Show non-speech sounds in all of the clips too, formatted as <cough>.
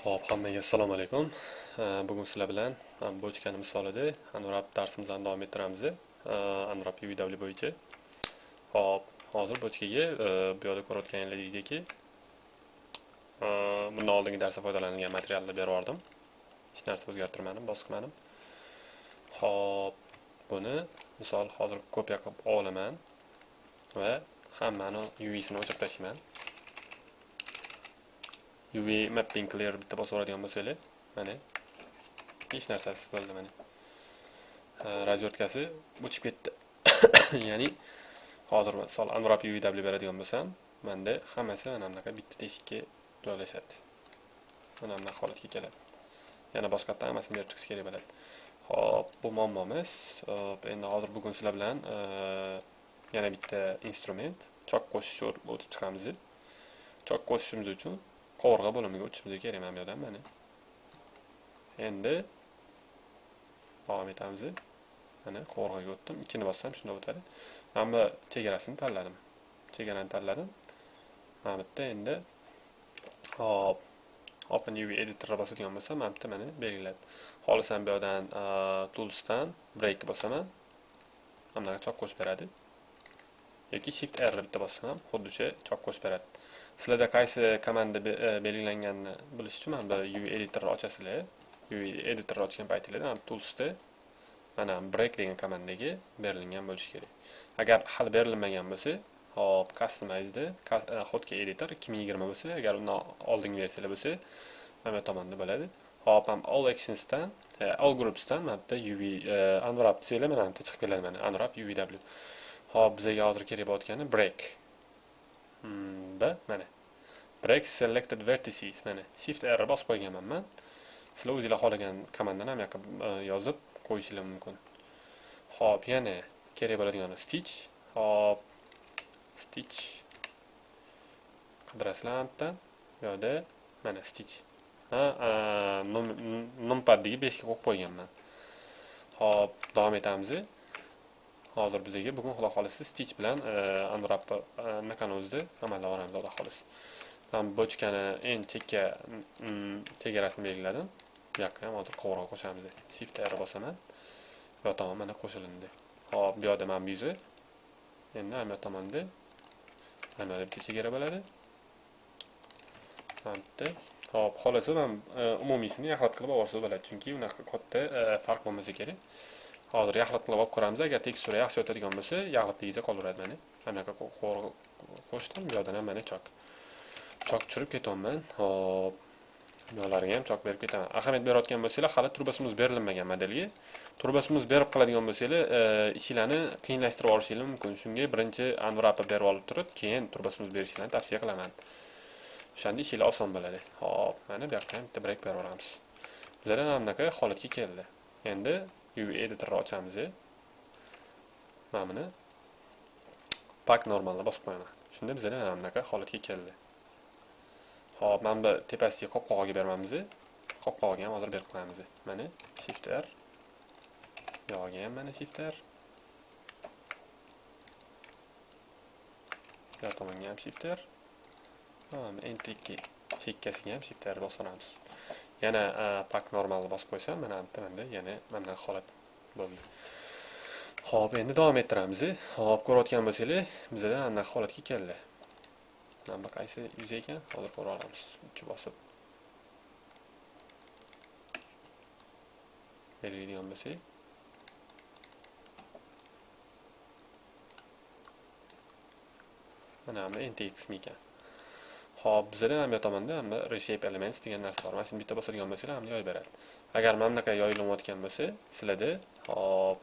Xo'p, hammaga assalomu alaykum. Bugun sizlar bilan bochkani misolida Anurab darsimizni davom ettiramiz. Anurab UW bo'yicha. Xo'p, hozir bochkaga e, bu yerda ko'rayotganingizdeki e, bundan oldingi darsda foydalanilgan materialni berib yubordim. Hech narsa o'zgartirmadim, bosqimadim. Xo'p, buni misol hozir kopiya qilib olaman va hammani UV'sini o'chirib tashlayman. UV mapping clear bitta bosib oladigan bo'lsanglar, mana hech narsasiz bo'ldi mana. razvertkasi o'chib ketdi. <coughs> Ya'ni hozir misol Unwrap UVW beradigan bo'lsam, menda hammasi mana bunaqa bitta teshikka joylashadi. Mana bunaqa holatga keladi. Yana boshqatdan hammasini berib chiqish kerak bo'ladi. Xo'p, bu muammomiz. Hop, endi hozir bugun sizlar bilan yana bitta instrument, chok qo'shish o'tib chiqamiz. Chok qo'shishimiz uchun qovurg'a bo'limiga o'tishimiz kerak mana bu yerdan mana. Endi davom etamiz. Mana qovurg'aga o'tdim. Ikkini bossam shunda o'tadi. Mana bu chegarasini tanladim. Chegarani tanladim. Mana bu yerda endi hop Open UV editorga bosadigan bo'lsam, mana bu mana belgiladi. Xohlasam bu yerdan toolsdan break bosaman. Mana bunaqa chop qo'shib beradi. yoki shift r bitta bossam ham xuddi o'sha chop qo'shib beradi. Sizlarda qaysi komanda e, belgilanganini bilish uchun mana bu UV editorni ochasizlar. UV editorni ochgan paytingizda toolsda mana break degan komandaga berilgan bo'lishi kerak. Agar hali berilmagan bo'lsa, hop customized hotkey editor 2020 bo'lsa, agar undan oldingi versiyalar bo'lsa, mana bu tomonda bo'ladi. Hop, ham all actionsdan, all groupsdan mana bitta UV unwrap desanglar mana bitta chiqib keladi mana unwrap UVW. Hop, bizga hozir kerak bo'layotgani break. Hmm, mana. Break selected vertices mana. Shift R bosib qo'yganman men. Sizlar o'zingizlar xohlagan komandani ham yoqqa yozib qo'yishingiz mumkin. Hop, yana kerak bo'ladigan stitch. Hop, stitch. Qidirasizlar. Bu yerda mana stitch. Ha, numpad 5 ga qo'yib qo'yganman. Hop, davom etamiz. Hozir bizga bugun xudo xohlasa stitch bilan e, unwrap e, anaqani o'zida amalga oshiramiz xudo xohlasa. Man bochkani eng chekka chegarasini belgiladim. Bu yoqqa ham hozir qovurg'a qo'shamiz shift r bosaman. Bu tomon mana qo'shilindi. Hop bu yoqda mana bu yuzi. Endi ana bu tomonda mana bu bitta chegara bo'ladi. Mana bitta hop xohlasa man e, umumiysini yaxlit qilib olsa bo'ladi. Chunki unaqa katta farq bo'lmasa kerak. Hozir yaxlitlab olib ko'ramiz. Agar tekstura yaxshi o'tadigan bo'lsa yaxlitligicha qolaveradi mana mana bunaqa qo'shdim. Bu yoqdan ham mana chok chok tushirib ketyapman. Hop bularga ham chok berib ketaman. Ahamiyat berayotgan bo'lsanglar hali turbasimiz berilmagan modelga. Turbasimiz berib qiladigan bo'lsanglar e, ishinglarni qiyinlashtirib olishingiz mumkin. Shunga birinchi anvrapa berib olib turib keyin turbasimiz berishinglarni tavsiya qilaman. O'shanda ishinglar oson bo'ladi. Hop mana bu yoqqa ham bitta brek berib yuboramiz bizlar ham bunaqa holatga keldi. Endi UV editorni ochamiz. Mana buni pak normalni bosib qo'yaman. Shunda bizlar mana bunaqa holatga keldi. Xo'p, mana bu tepasidagi qopqog'iga beramiz. Qopqog'iga ham hozir berib qo'yamiz. Mana Shift R. Yog'iga ham mana Shift R. Bu tomonga ham Shift R. Mana entikki chekkasiga ham Shift R bosib. Yana pak normalni bosib qo'ysam mana bitta manda yana mana holat bo'ldi. Ho'p endi davom ettiramiz ho'p ko'rayotgan bo'lsanglar bizada mana holatga keldi. Mana bu qaysi yuz ekan hozir ko'ra olamiz. Uchi bosib. Belgilaydigan bo'lsak mana bu ntx mi ekan. Xo'p, bizda ham bu tomonda ham reshape elements degan narsa bor. Mana shuni bitta bosadigan bo'lsanglar ham yoyib beradi. Agar mana bunaqa yoyilayotgan bo'lsa, sizlarda hop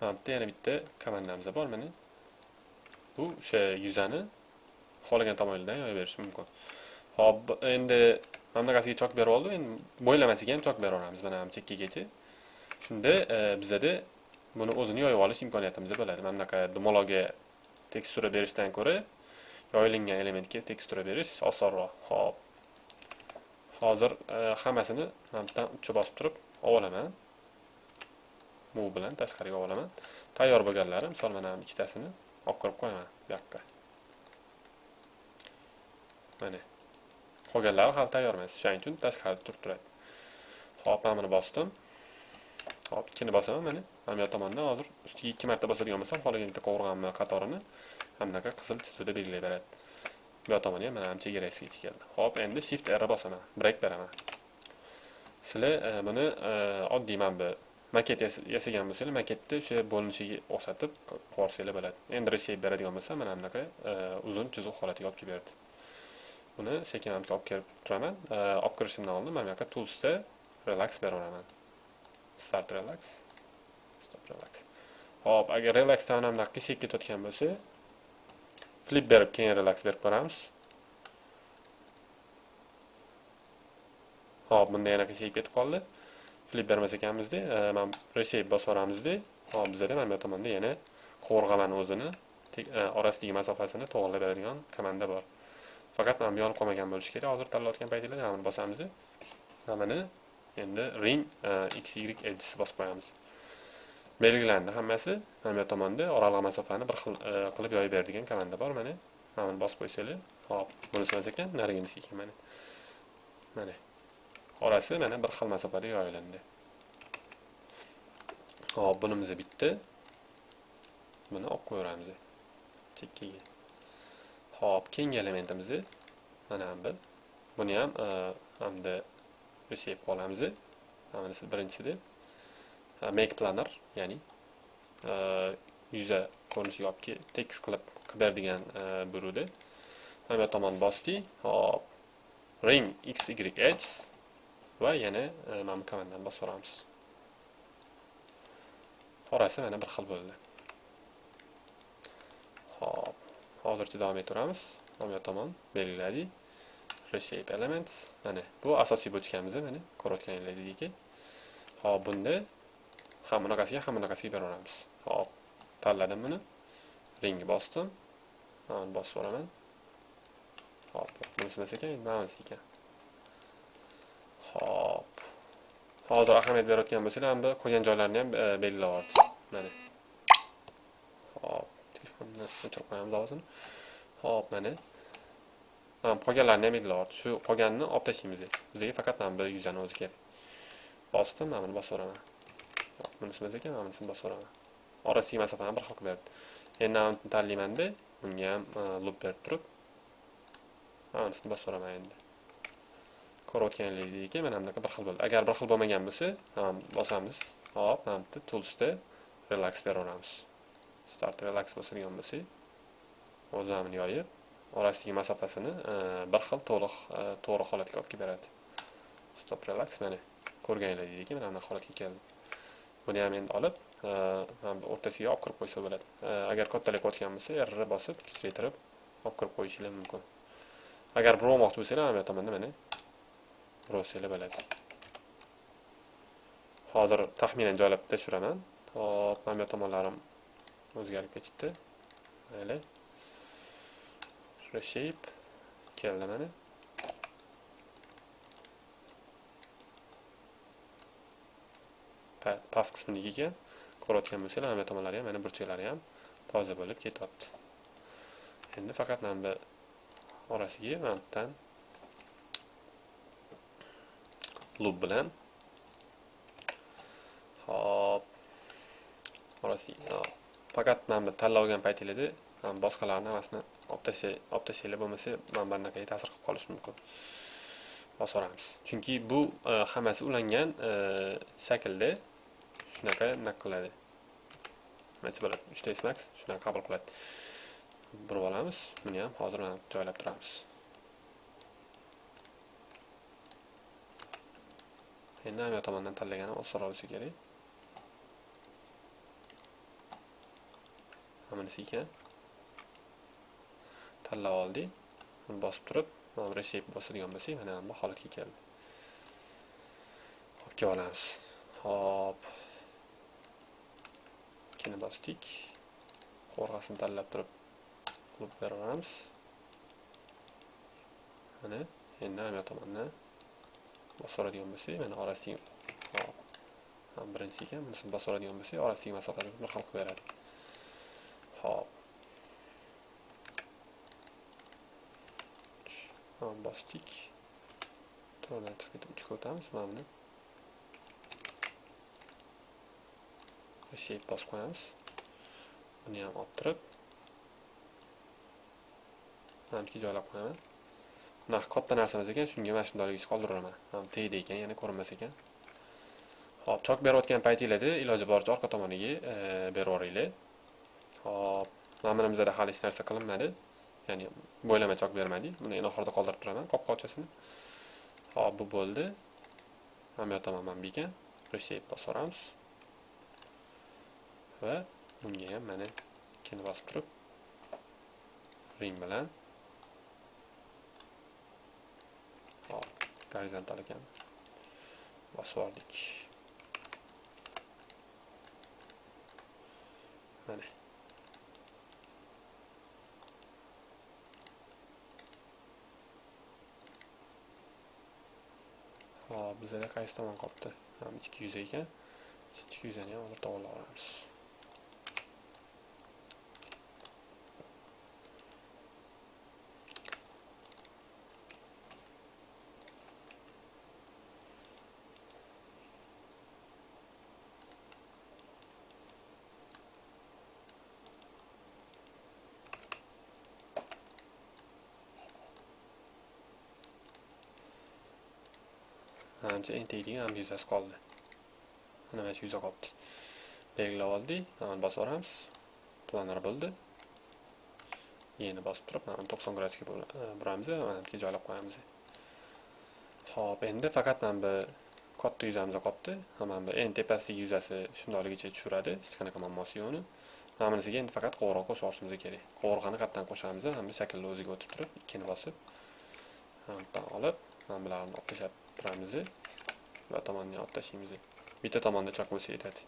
mana bitta yana bitta komandamiz bor mana. Bu o'sha yuzani xohlagan tomonidan yoyib berish mumkin. Xo'p, endi mana bunaqasiga chok berib oldim. Endi bo'ylamasiga ham chok beraveramiz mana ham chekkagacha. Shunda e, bizda buni o'zini yoyib olish imkoniyatimiz bo'ladi. Mana bunaqa dumaloqga tekstura berishdan ko'ra yoyilingan elementga tekstura berish osonroq. Xo'p. Hozir e, hammasini mana bundan uchi bosib turib olaman. Bu bilan tashqariga olaman. Tayyor bo'lganlari, misol mana ikkitasini olib kirib qo'yaman bu yoqqa. Mana. qolganlari hali tayyor emas shuning uchun tashqarida turib turadi hop mana buni bosdim hop ikkini bosaman mana mana bu tomondan hozir ustiga ikki marta bosadigan bo'lsam xohlagan bitta qovurg'amni qatorini mana qizil chizuvda belgilay beradi. Bu tomoni ham mana ham chegarasiga yetib keldi. Hop endi shift r bosaman break beraman. Sizlar e, buni e, oddiy mana bu maket yasagan bo'lsanglar maketni o'sha bo'linishiga o'xshatib qo'rsanglar bo'ladi. Endi reshape beradigan bo'lsa mana bunaqa e, uzun chiziq holatiga olib kelib berdi. Buni sekin amki olib kelib turaman. Olib kirishimdan oldin mana bu yoqqa toolsda relax beraveraman start relax stop relax. Hop agar relaxdan ham bunaqa qiyshayib ketayotgan bo'lsa flip berib keyin relax berib ko'ramiz hop bunda yana qiyshayib ketib qoldi. Flip bermas ekanmizda e, man reshape bosib yuboramizda hop bizada mana bu tomonda yana qo'rg'amani o'zini. E, orasidagi masofasini to'g'irlab beradigan komanda bor. Faqat mana bu yonib qolmagan bo'lishi kerak. Hozir tanlayotgan paytinglarda mana buni bosamiz. Mana buni endi ring e, x y edges bosib qo'yamiz. Belgilandi hammasi mana bu tomonda oraliq masofani bir xil e, qilib yoyib beradigan komanda bor. Mana mana buni bosib qo'ysanglar. Hop bunisi emas ekan nariginisi ekan mana. Mana. Orasi mana bir xil masofada yoyilindi. Hop bunimiz bitta buni olib qo'yaveramiz. Chekkaga. Hop keyingi elementimiz mana bu buni ham e, hamda reshape olamiz mana birinchisida Uh, make planner ya'ni uh, yuza ko'rinishiga olib tekst qilib qilib beradigan e, uh, burudi mana bu tomon bosdik hop. Ring x y h va yana mana bu komandani bosib yuboramiz orasi mana bir xil bo'ldi. Hop. Hozircha davom etaveramiz mana bu tomon belgiladik reshape elements. Mana bu asosiy bochkamiz mana ko'rayotganingizdek hop bunda ham bunaqasiga ham bunaqasiga beraveramiz hop tanladim buni ringni bosdim mana bosib yuboraman hop bunisi emas ekan mana bunisi ekan Hop. Hozir ahamiyat berayotgan bo'lsanglar, bu qo'ygan joylarini ham e, belgilab yubordi. Mana. Hop, telefonni o'chirib qo'yamiz ovozini. Hop, mana. Mana qolganlarini ham belgilab yubordi. Shu qolganini olib tashlaymiz. Bizga faqat mana bu yuzani o'zi kerak. Bosdim, mana buni bosib o'raman. Bunisi biz ekan, mana bunisini bosib o'raman. orasidagi masofani bir xil qilib berdi. Endi mana tanlaymanda, bunga ham loop e, berib turib, mana bunisini bosib endi. ko'rayotganingizdek mana bunaqa bir xil bo'ldi agar bir xil bo'lmagan bo'lsa bosamiz hop mana bitta toolsda relax beraveramiz start relax bosadigan bo'lsak o'zi mana yoyib orasidagi masofasini e, bir xil to'liq e, to'g'ri holatga olib kelib beradi stop relax mana ko'rganingizdek mana bunaqa holatga keldi buni ham endi olib e, o'rtasiga olib kirib qo'ysa bo'ladi e, agar kattalayotgan bo'lsa r bosib kichraytirib olib kirib qo'yishinglar mumkin agar bir olmoqchi bo'lsanglar mana bu tomonda mana Rossiyada bo'ladi. Hozir taxminan joylab tashiraman Hop, mana bu tomonlarim o'zgarib ketibdi. Mayli. Reshape keldi mana. Past qismidagi ko'rayotgan bo'lsanglar mana bu tomonlari ham mana burchaklari ham toza bo'lib ketyapti. Endi faqat mana bu orasiga mana bu lub bilan hop orasiga faqat mana bu tanlab olgan paytinglarda boshqalarni hammasini olib tashlay olib tashlanglar bo'lmasa mana bunaqa ta'sir qilib qolishi mumkin. Bosib chunki bu e, hammasi ulangan e, shaklda shunaqa nima qiladi nima bo'ladi uchta max shunaqa qabul qiladi burib olamiz buni ham hozir joylab turamiz endi hamma tomondan tanlaganim osonroq bo'lsa kerak bunisi ekan tanlab oldik buni bosib turib mana reshape bosadigan bo'lsak mana bu holatga keldi olib kelib olamiz hop ikkini bosdik qo'rg'asini tanlab turib qilib beraveramiz mana endi hamma tomonni bosib bo'lsak mana orasidagi birinchisi ekan bunisini bosib bo'lsak orasidagi masofani bir xil qilib beradi hop bosdik. To'rdan chiqib ketib uchga o'tamiz. Mana buni. Save bosib qo'yamiz. Buni ham olib turib manimcha joylab qo'yaman. Bunaqa katta narsamiz ekan, shunga mana shundayligicha qoldiraman. Tegdi ekan, yana ko'rinmas ekan. Hop, chok berayotgan paytinglarda iloji boricha orqa tomoniga berib yuboringlar. Hop, mana hali hech narsa qilinmadi. Ya'ni bo'ylama chok bermadik. Buni eng oxirida qoldirib turaman qopqochasini. Hop, bu bo'ldi. Mana bu ekan bekan. Reshape bosib Va bunga ham mana ikkini bosib turib ring bilan hop gorizontal ekan bosib oldik mana hop bizada qaysi tomon qolibdi ham ichki yuz ekan ichki yuzini ham hozir to'g'irlab olamiz ancha entiklik ham yuzasi qoldi mana mana shu yuza qolibdi belgilab oldik mana bosib yuboramiz planar bo'ldi yeni bosib turib mana 90 gradusga buramiz mana bu joylab qo'yamiz ho'p endi faqat mana bu katta yuzamiz qolibdi mana bu eng tepasidagi yuzasi shundoqligicha tushiradi hech qanaqa muammosi yo'qni mana bunisiga endi faqat qo'ng'iroq qo'shib yuborishimiz kerak qovurg'ani qayerdan qo'shamiz mana bu shaklni o'ziga o'tib turib ikkini bosib mana olib mana bularni olib tashlab turamiz va tomonni olib tashlaymiz bitta tomonda choq bo'lsa yetadi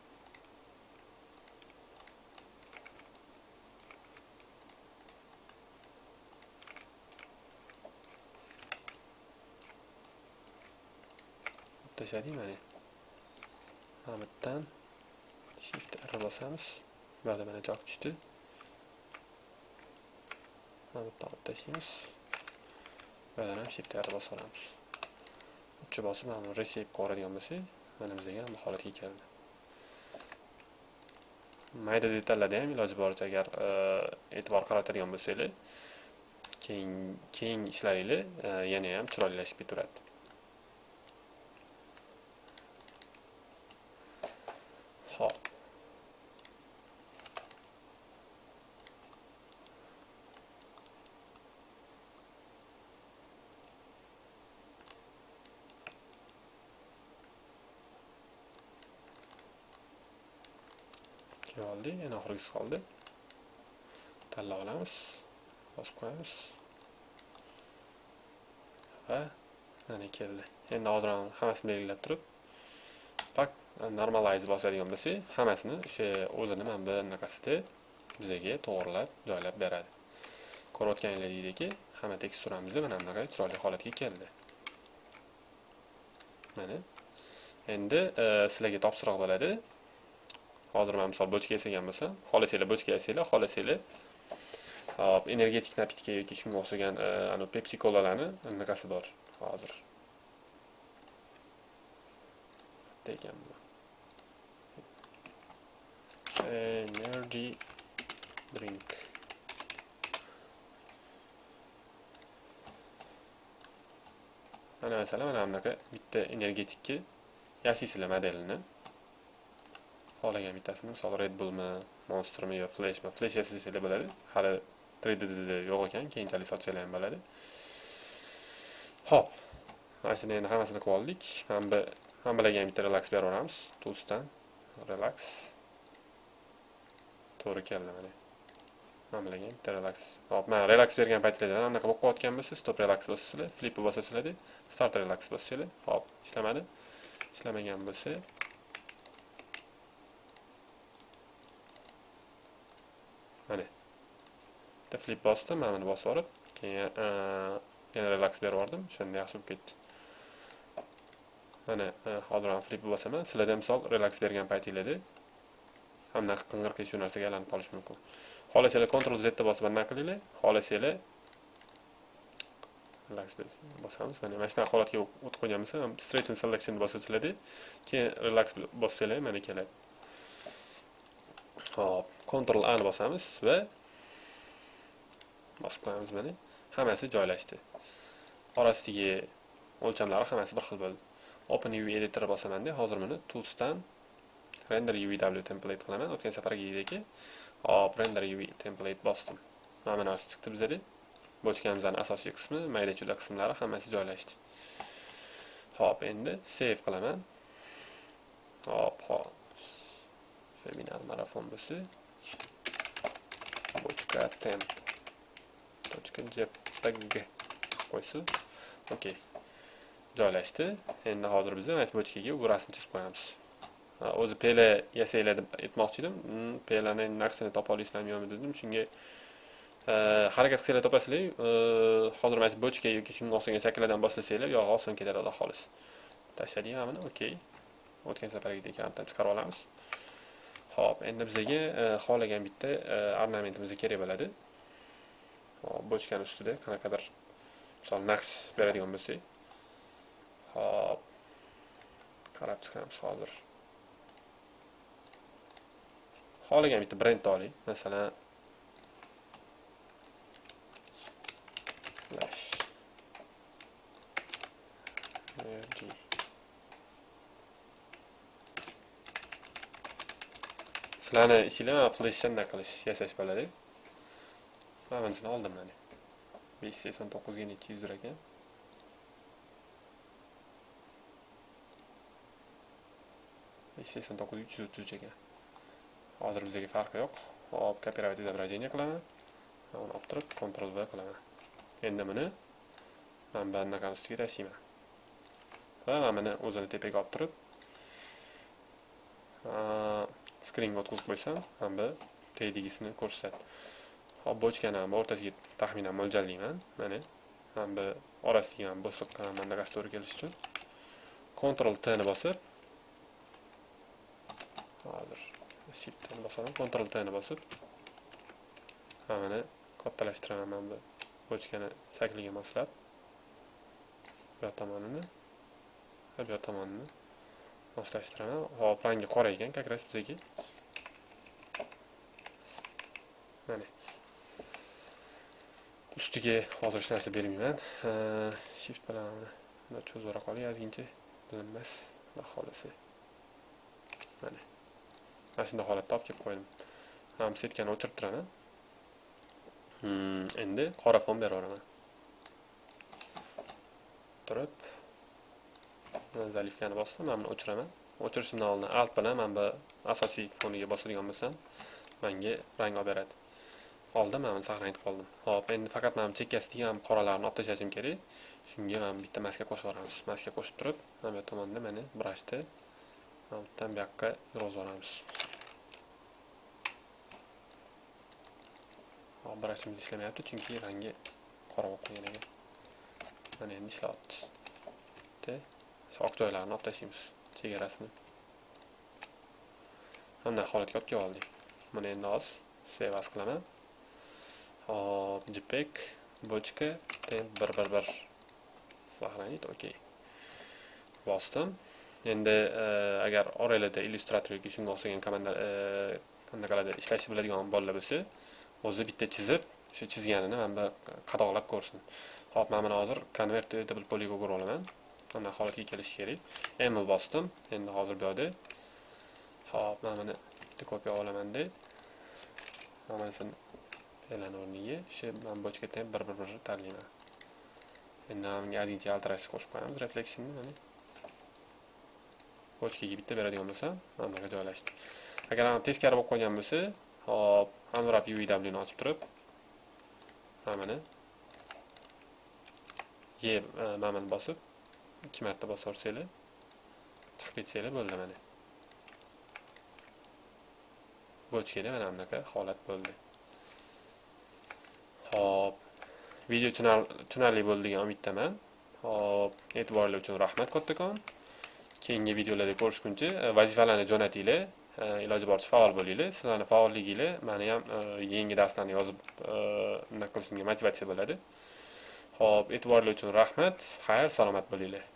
tashladik mana mana bu yerdan shift r bosamiz mana mana choq tushdi mana bu yerdan olib tashlaymiz va ham shift r bosib olamiz uchi bosib mana buni reshape qilib bo'lsak mana bizga ham bu holatga keldi. Mayda detallarda ham iloji boricha agar e, e'tibor qaratadigan bo'lsanglar keyin keyin ishlaringlar e, yana ham chiroylashib ketaveradi hop oldi yana oxirgisi qoldi. Tanlab olamiz bosib qo'yamiz. Va mana keldi. Endi hozir hammasini belgilab turib pak normalize bosadigan bo'lsak hammasini o'sha o'zini mana bu anaqasida bizga to'g'irlab joylab beradi. Ko'rayotganingizdeki hamma teksturamiz mana bunaqa chiroyli holatga keldi. Mana. Endi e, sizlarga topshiriq bo'ladi. Hozir mana misol bochka yasagan bo'lsam xohlasanglar bochka yasanglar xohlasanglar hop energetik napitka yoki shunga o'xshagan e, anavi pepsi kolalarni anaqasi bor hozir. Ekan energy drink. Mana masalan mana bunaqa bitta energetikni yasaysizlar modelini. Xohlagan bittasini. Misol red bullmi monstermi yo flashmi? Flash yasasanglar bo'ladi. Hali 3ddda yo'q ekan keyinchalik sotsanglar ham bo'ladi. Ho'p mana shuni endi hammasini qilib oldik. Mana bu hammalarga ham bitta relax berib yuboramiz toolsdan relax. To'g'ri keldi mana. Hammalarga bitta relax. Hop mana relax bergan paytlarda anaqa bo'lib qolayotgan bo'lsa stop relax bosasizlar flipni bosasizlarda start relax bossanglar hop ishlamadi. Ishlamagan bo'lsa mana bitta flip bosdim mana buni bosib yuborib keyin yana relax berib yubordim o'shanda yaxshi bo'lib ketdi mana hozir ham flip bosaman sizlarda misol relax bergan paytinglarda hamma qing'ir shu narsaga aylanib qolishi mumkin xohlasanglar kontrol zni bosib anaqa qilinglar xohlasanglar relax bosamiz mana mana shunaqa holatga o'tib qo'yganmiz bo'lsa straighten selection bosiladi keyin relax bossanglar mana keladi hop Ctrl a ni bosamiz va bosib qo'yamiz mana hammasi joylashdi orasidagi o'lchamlari hammasi bir xil bo'ldi open uv editor bosamanda hozir buni toolsdan render uvw template qilaman o'tgan safargidek hop render uv template bosdim mana bu narsa chiqdi bizada bochkamizning asosiy qismi mayda chuda qismlari hammasi joylashdi hop endi save qilaman hop hop seminar marafon bo'lsa bochka temp .jpg. Okey joylashdi endi hozir biz mana shu bochkaga bu rasm chizib qo'yamiz o'zi pela yasanglar deb aytmoqchi edim hmm, pelani naqshini topa olasizlarmi yo'qmi dedim shunga harakat qilsanglar topasizlar hozir mana shu bochka yoki shunga o'xshagan shakllardan boshlasanglar yo'q, oson ketadi xudo xolis tashladik buni okey o'tgan safargidek kampdan chiqarib olamiz Xo'p, endi bizga e, xohlagan bitta e, ornamentimiz kerak bo'ladi Xo'p, bochkani ustida qanaqadir misol naqsh beradigan bo'lsak Xo'p. qarab chiqamiz hozir xohlagan bitta brend oling masalan flash energy shularni ishinglar flashdan qilish yasash bo'ladi mana bunisini oldim mana. besh yuz sakson to'qqizga nechi yuz ekan besh yuz sakson to'qqiz uch yuz o'ttiz uch ekan hozir bizga farqi yo'q. Hop kopировать изображение qilaman. Uni olib turib kontrol v qilaman. Endi buni mana bu anaqani ustiga tashlayman. Va mana buni o'zini tepaga olib turib skringa o'tkazib qo'ysam hamda bu tagigisini ko'rsatadi hop bochkani ham o'rtasiga taxminan mo'ljallayman. Mana hamda orasiga ham bo'shliq mandagasi to'g'ri kelishi uchun. Ctrl t ni bosib hozir shift ni bosaman. Ctrl t ni bosib hammani kattalashtiraman mana bu bochkani shakliga moslab bu yoq tomonini bu yoq tomonini. Moslashtiraman hop rangi qora ekan как раз bizga mana. Ustiga hozir hech narsa bermayman. Shift bilan buni cho'zibroq qolay ozgincha bilinmas xudo xohlasa mana. Mana shunday holatda olib kelib qo'ydim. Ham setkani o'chirib turaman. Hmm, endi qora fon beraveraman turib zalivkani bosdim mana buni o'chiraman. O'chirishimdan oldin alt bilan mana bu asosiy foniga bosadigan bo'lsam menga rang olib beradi. Oldin mana buni saqlanib qoldim. Hop endi faqat mana bu chekkasidagi ham qoralarni olib tashlashim kerak. Shunga mana bitta maska qo'shib yuboramiz. Maska qo'shib turib mana bu tomonda mana brashni mana bu yerdan bu yoqqa yurg'izib yuboramiz. Brashimiz ishlamayapti chunki rangi qora bo'lib qolgan ekan. Mana endi ishlayapti oq joylarini olib tashlaymiz chegarasini bunday holatga olib kelib oldik buni endi hozir save as qilaman hop jpeg bochka temp bir bir bir сохранить окей bosdim endi agar oranglarda illyustrator yoki shunga o'xshagan komanda qanaqalarda ishlashni biladigan bolalar bo'lsa o'zi bitta chizib o'sha chizganini mana bu qadoqlab ko'rsin hop mana buni hozir convert to editable polygon ko'rib olaman mana holatga kelish kerak m bosdim endi hozir bu yoqda. Hop mana buni bitta kopiya olamanda. Mana bunisini e'lon o'rniga. Shu man bochka ham bir bir bir tanlayman. Endi bunga ozgincha yaltirashni qo'shib qo'yamiz refleksionni mana. Bochkaga bitta beradigan bo'lsam mana bunaqa joylashdi. Agar teskari bo'lib qolgan bo'lsa hop unwrap uwni ochib turib mana buni e mana buni bosib. Ikki marta bosaversanglar chiqib ketsanglar bo'ldi mana bochkada mana bunaqa holat bo'ldi Hop. Video tushunarli bo'ldi degan umiddaman. Hop, e'tiborlar uchun rahmat kattakon. Keyingi videolarda ko'rishguncha e, vazifalarni jo'natinglar. E, iloji boricha faol bo'linglar. Sizlarning faolliginglar meni ham e, yangi darslarni yozib nima qilishimga motivatsiya bo'ladi. Xo'p, e'tiborli uchun rahmat. Xayr, salomat bo'linglar.